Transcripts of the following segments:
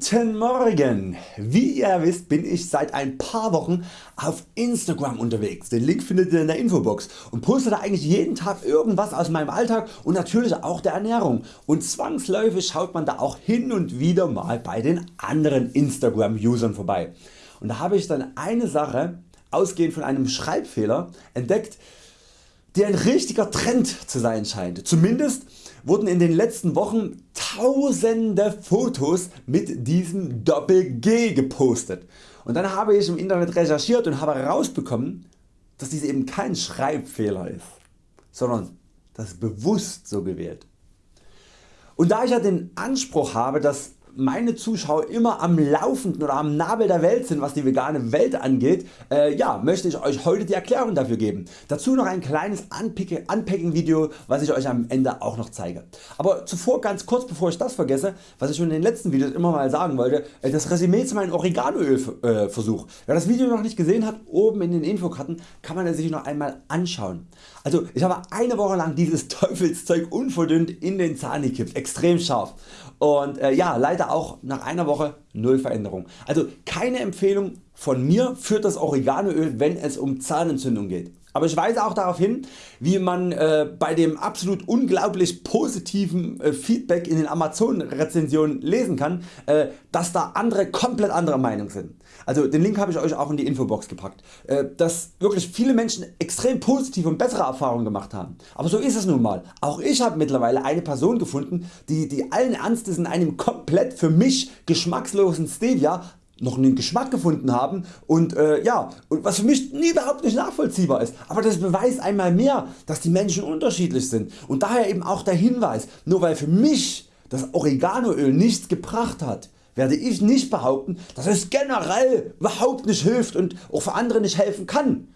Guten Morgen! Wie ihr wisst bin ich seit ein paar Wochen auf Instagram unterwegs, den Link findet ihr in der Infobox und poste da eigentlich jeden Tag irgendwas aus meinem Alltag und natürlich auch der Ernährung und zwangsläufig schaut man da auch hin und wieder mal bei den anderen Instagram Usern vorbei. Und da habe ich dann eine Sache ausgehend von einem Schreibfehler entdeckt die ein richtiger Trend zu sein scheint. Zumindest wurden in den letzten Wochen tausende Fotos mit diesem Doppel G gepostet und dann habe ich im Internet recherchiert und habe herausbekommen dass dies eben kein Schreibfehler ist, sondern das bewusst so gewählt. Und da ich ja den Anspruch habe dass meine Zuschauer immer am laufenden oder am Nabel der Welt sind was die vegane Welt angeht, äh, ja, möchte ich Euch heute die Erklärung dafür geben. Dazu noch ein kleines Unpacking Video was ich Euch am Ende auch noch zeige. Aber zuvor ganz kurz bevor ich das vergesse, was ich schon in den letzten Videos immer mal sagen wollte, äh, das Resümee zu meinem Oreganoöl äh. Wer das Video noch nicht gesehen hat, oben in den Infokarten kann man es sich noch einmal anschauen. Also ich habe eine Woche lang dieses Teufelszeug unverdünnt in den Zahn gekippt, extrem scharf und äh, ja leider auch nach einer Woche null Veränderung. Also keine Empfehlung von mir für das Oreganoöl wenn es um Zahnentzündung geht. Aber ich weise auch darauf hin wie man äh, bei dem absolut unglaublich positiven äh, Feedback in den Amazon Rezensionen lesen kann, äh, dass da andere komplett anderer Meinung sind. Also den Link habe ich Euch auch in die Infobox gepackt, äh, dass wirklich viele Menschen extrem positive und bessere Erfahrungen gemacht haben. Aber so ist es nun mal. Auch ich habe mittlerweile eine Person gefunden die, die allen Ernstes in einem komplett für mich geschmackslosen Stevia noch einen Geschmack gefunden haben und äh, ja, und was für mich überhaupt nicht nachvollziehbar ist. Aber das beweist einmal mehr dass die Menschen unterschiedlich sind und daher eben auch der Hinweis, nur weil für mich das Oreganoöl nichts gebracht hat, werde ich nicht behaupten dass es generell überhaupt nicht hilft und auch für andere nicht helfen kann.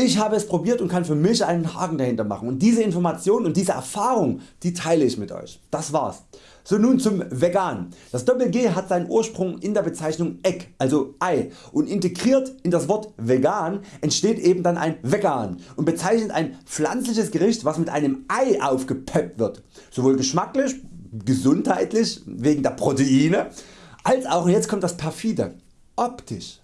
Ich habe es probiert und kann für mich einen Haken dahinter machen und diese Information und diese Erfahrung die teile ich mit Euch. Das war's. So nun zum Vegan. Das Doppel G hat seinen Ursprung in der Bezeichnung Egg, also Ei und integriert in das Wort vegan entsteht eben dann ein Vegan und bezeichnet ein pflanzliches Gericht was mit einem Ei aufgepeppt wird. Sowohl geschmacklich, gesundheitlich wegen der Proteine als auch, und jetzt kommt das perfide, optisch.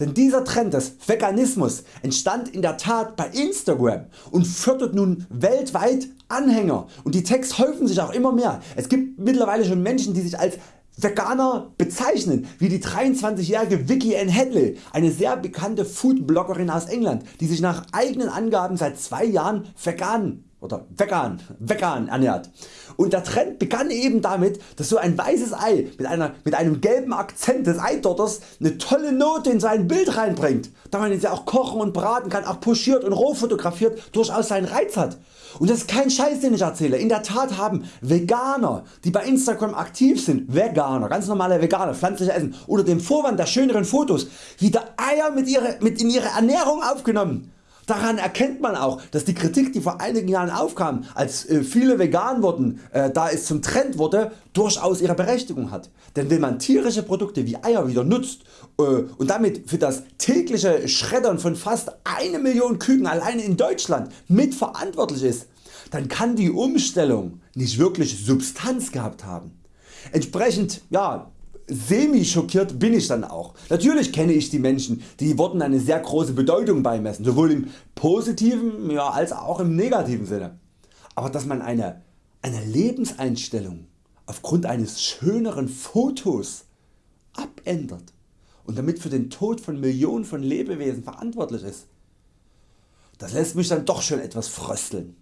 Denn dieser Trend des Veganismus entstand in der Tat bei Instagram und fördert nun weltweit Anhänger und die Tags häufen sich auch immer mehr. Es gibt mittlerweile schon Menschen die sich als Veganer bezeichnen, wie die 23-jährige Vicky Ann Hadley, eine sehr bekannte Foodbloggerin aus England, die sich nach eigenen Angaben seit zwei Jahren vegan oder vegan, vegan ernährt. Und der Trend begann eben damit, dass so ein weißes Ei mit, einer, mit einem gelben Akzent des Eidotters eine tolle Note in sein Bild reinbringt, da man es ja auch kochen und braten kann, auch pochiert und roh fotografiert durchaus seinen Reiz hat. Und das ist kein Scheiß den ich erzähle, in der Tat haben Veganer die bei Instagram aktiv sind, Veganer, ganz normale Veganer, pflanzliche Essen, unter dem Vorwand der schöneren Fotos wieder Eier mit, ihre, mit in ihre Ernährung aufgenommen Daran erkennt man auch dass die Kritik die vor einigen Jahren aufkam als äh, viele vegan wurden äh, da es zum Trend wurde durchaus ihre Berechtigung hat. Denn wenn man tierische Produkte wie Eier wieder nutzt äh, und damit für das tägliche Schreddern von fast 1 Million Küken allein in Deutschland mitverantwortlich ist, dann kann die Umstellung nicht wirklich Substanz gehabt haben. Entsprechend ja, semi schockiert bin ich dann auch. Natürlich kenne ich die Menschen die Worten eine sehr große Bedeutung beimessen, sowohl im positiven ja, als auch im negativen Sinne. Aber dass man eine, eine Lebenseinstellung aufgrund eines schöneren Fotos abändert und damit für den Tod von Millionen von Lebewesen verantwortlich ist, das lässt mich dann doch schon etwas frösteln.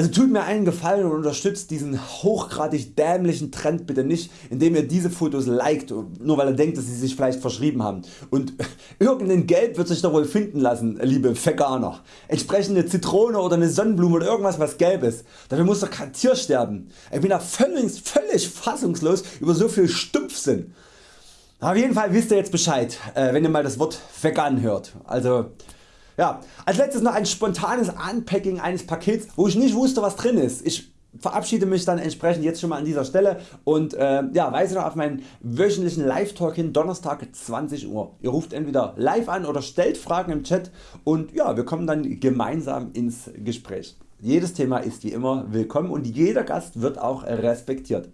Also tut mir einen Gefallen und unterstützt diesen hochgradig dämlichen Trend bitte nicht indem ihr diese Fotos liked, nur weil ihr denkt dass sie sich vielleicht verschrieben haben. Und irgendein Gelb wird sich doch wohl finden lassen liebe Veganer. Entsprechende Zitrone oder eine Sonnenblume oder irgendwas was gelb ist. Dafür muss doch kein Tier sterben. Ich bin da völlig, völlig fassungslos über so viel Stumpfsinn. Auf jeden Fall wisst ihr jetzt Bescheid äh, wenn ihr mal das Wort vegan hört. Also ja, als letztes noch ein spontanes Unpacking eines Pakets wo ich nicht wusste was drin ist. Ich verabschiede mich dann entsprechend jetzt schon mal an dieser Stelle und äh, ja, weise noch auf meinen wöchentlichen Live Talk hin Donnerstag 20 Uhr. Ihr ruft entweder live an oder stellt Fragen im Chat und ja, wir kommen dann gemeinsam ins Gespräch. Jedes Thema ist wie immer willkommen und jeder Gast wird auch respektiert.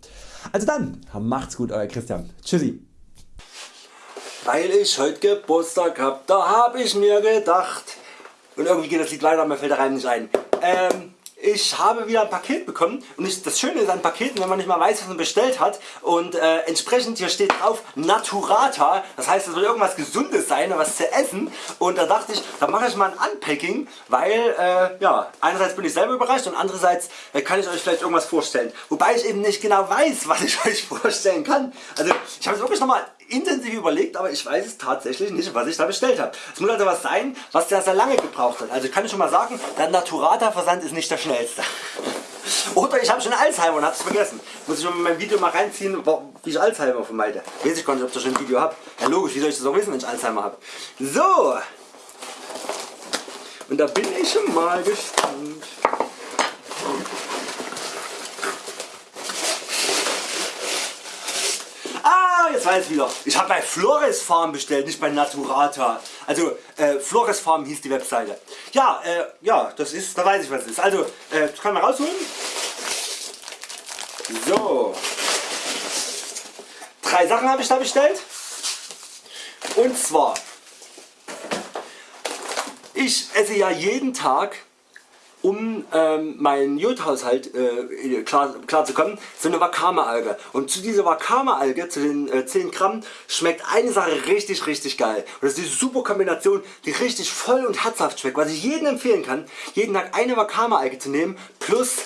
Also dann, macht's gut Euer Christian. Tschüssi. Weil ich heute Geburtstag hab, da hab ich mir gedacht, und irgendwie geht das Lied leider, mir fällt der Reim nicht ein. Ähm, ich habe wieder ein Paket bekommen. Und ich, das Schöne ist an Paketen, wenn man nicht mal weiß was man bestellt hat. Und äh, entsprechend hier steht drauf Naturata, das heißt es soll irgendwas gesundes sein, was zu essen. Und da dachte ich, da mache ich mal ein Unpacking, weil äh, ja, einerseits bin ich selber überrascht und andererseits äh, kann ich Euch vielleicht irgendwas vorstellen, wobei ich eben nicht genau weiß was ich Euch vorstellen kann. Also ich habe es wirklich nochmal intensiv überlegt, aber ich weiß es tatsächlich nicht was ich da bestellt habe. Es muss also was sein was sehr sehr lange gebraucht hat. Also kann ich schon mal sagen, der Naturata Versand ist nicht der schnellste. Oder ich habe schon Alzheimer und habe es vergessen. Muss ich mal in mein Video mal reinziehen, wie ich Alzheimer vermeide. Weiß ich gar nicht ob ich schon ein Video habe. Ja logisch, wie soll ich das auch wissen wenn ich Alzheimer habe. So. Und da bin ich schon mal gespannt. Jetzt ich wieder. Ich habe bei Flores Farm bestellt, nicht bei Naturata. Also äh, Flores Farm hieß die Webseite. Ja, äh, ja, das ist, da weiß ich was es ist. Also, äh, das kann man rausholen. So. Drei Sachen habe ich da bestellt. Und zwar, ich esse ja jeden Tag um ähm, meinen Jodhaushalt äh, klar, klar zu kommen, so eine Wakame-Alge. Und zu dieser Wakame-Alge, zu den äh, 10 Gramm, schmeckt eine Sache richtig richtig geil. Und das ist die super Kombination, die richtig voll und herzhaft schmeckt. Was ich jedem empfehlen kann, jeden Tag eine Wakame-Alge zu nehmen, plus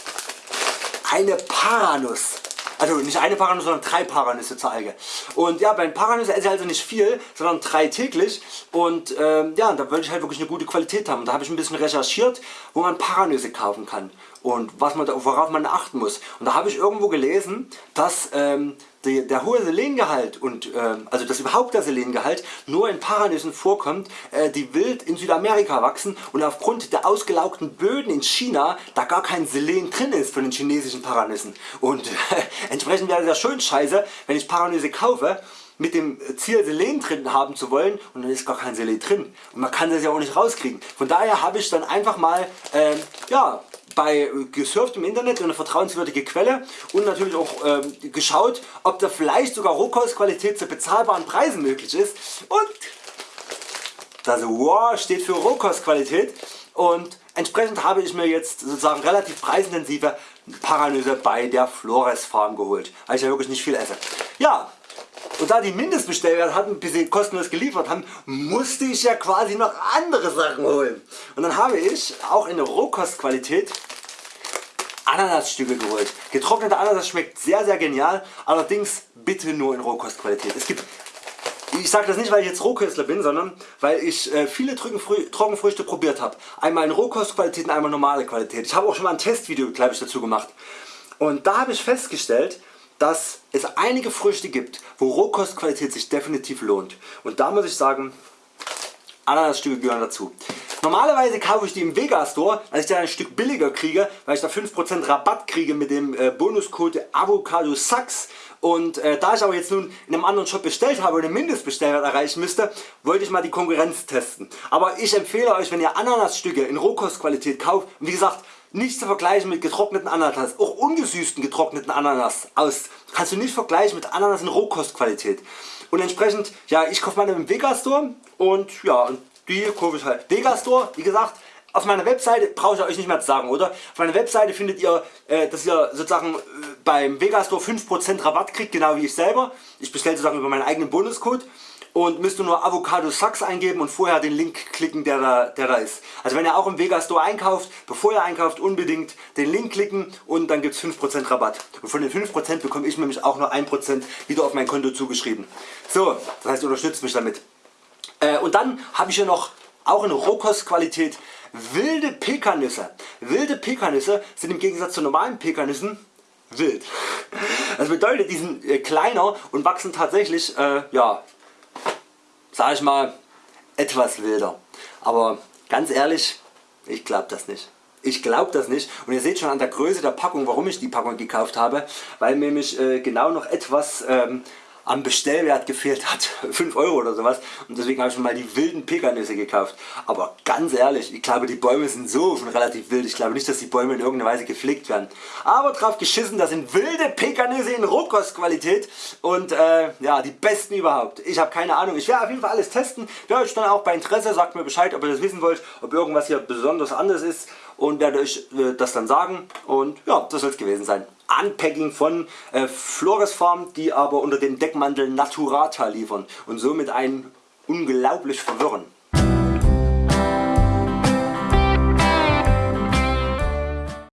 eine Paranuss. Also nicht eine Paranuss, sondern drei Paranüsse zur Alge. Und ja, bei den Paranüssen esse ich also nicht viel, sondern drei täglich. Und ähm, ja, da wollte ich halt wirklich eine gute Qualität haben. Und da habe ich ein bisschen recherchiert, wo man Paranüsse kaufen kann und was man, worauf man achten muss. Und da habe ich irgendwo gelesen, dass ähm, die, der hohe Selengehalt und äh, also dass überhaupt der Selengehalt nur in Paranüssen vorkommt, äh, die wild in Südamerika wachsen und aufgrund der ausgelaugten Böden in China da gar kein Selen drin ist von den chinesischen Paranüssen. Und äh, entsprechend wäre das schön scheiße, wenn ich Paranüsse kaufe mit dem Ziel Selen drin haben zu wollen und dann ist gar kein Selen drin und man kann das ja auch nicht rauskriegen. Von daher habe ich dann einfach mal äh, ja, bei gesurft im Internet eine vertrauenswürdige Quelle und natürlich auch äh, geschaut ob da vielleicht sogar Rohkostqualität zu bezahlbaren Preisen möglich ist und das wow steht für Rohkostqualität und entsprechend habe ich mir jetzt sozusagen relativ preisintensive Paranüsse bei der Flores Farm geholt, weil ich ja wirklich nicht viel esse. Ja, und da die Mindestbestellwert hatten bis sie kostenlos geliefert haben, musste ich ja quasi noch andere Sachen holen. Und dann habe ich auch in der Rohkostqualität Ananasstücke geholt. Getrocknete Ananas schmeckt sehr sehr genial, allerdings bitte nur in Rohkostqualität. Es gibt ich sage das nicht weil ich jetzt Rohköstler bin, sondern weil ich äh, viele Trockenfrüchte probiert habe. Einmal in Rohkostqualität und einmal normale Qualität. Ich habe auch schon mal ein Testvideo ich, dazu gemacht. Und da habe ich festgestellt, dass es einige Früchte gibt, wo Rohkostqualität sich definitiv lohnt. Und da muss ich sagen, Ananasstücke gehören dazu. Normalerweise kaufe ich die im Vegastore, weil ich dann ein Stück billiger kriege, weil ich da 5% Rabatt kriege mit dem äh, Bonuscode Avocado Sachs. Und äh, da ich aber jetzt nun in einem anderen Shop bestellt habe und einen Mindestbestellwert erreichen müsste, wollte ich mal die Konkurrenz testen. Aber ich empfehle Euch wenn ihr Ananasstücke in Rohkostqualität kauft, wie gesagt nicht zu vergleichen mit getrockneten Ananas, auch ungesüßten getrockneten Ananas aus, kannst du nicht vergleichen mit Ananas in Rohkostqualität. Und entsprechend, ja ich kaufe meine im Vegastore und ja die kaufe ich halt. Vegastore, wie gesagt, auf meiner Webseite brauche ich euch nicht mehr zu sagen, oder? Auf meiner Webseite findet ihr, äh, dass ihr sozusagen äh, beim Vegastore 5% Rabatt kriegt, genau wie ich selber. Ich bestelle sozusagen über meinen eigenen Bonuscode und müsst nur Avocado Sachs eingeben und vorher den Link klicken der da, der da ist. Also wenn ihr auch im Vega Store einkauft, bevor ihr einkauft unbedingt den Link klicken und dann gibt es 5% Rabatt. Und von den 5% bekomme ich nämlich auch nur 1% wieder auf mein Konto zugeschrieben. So, das heißt unterstützt mich damit. Äh, und dann habe ich hier noch auch in Rohkostqualität wilde Pekannüsse. Wilde Pekannüsse sind im Gegensatz zu normalen Pekannüssen wild. Das bedeutet die sind äh, kleiner und wachsen tatsächlich äh, ja, sag ich mal etwas wilder. Aber ganz ehrlich, ich glaube das nicht. Ich glaube das nicht und ihr seht schon an der Größe der Packung warum ich die Packung gekauft habe, weil nämlich äh, genau noch etwas ähm, am Bestellwert gefehlt hat, 5 Euro oder sowas und deswegen habe ich mir mal die wilden Pekannüsse gekauft. Aber ganz ehrlich, ich glaube die Bäume sind so schon relativ wild, ich glaube nicht dass die Bäume in irgendeiner Weise gepflegt werden. Aber drauf geschissen, das sind wilde Pekannüsse in Rohkostqualität und äh, ja die besten überhaupt. Ich habe keine Ahnung, ich werde auf jeden Fall alles testen, werde euch dann auch bei Interesse, sagt mir Bescheid ob ihr das wissen wollt, ob irgendwas hier besonders anders ist und werde euch äh, das dann sagen und ja das soll es gewesen sein. Unpacking von äh, Flores Farm, die aber unter dem Deckmantel Naturata liefern und somit einen unglaublich verwirren.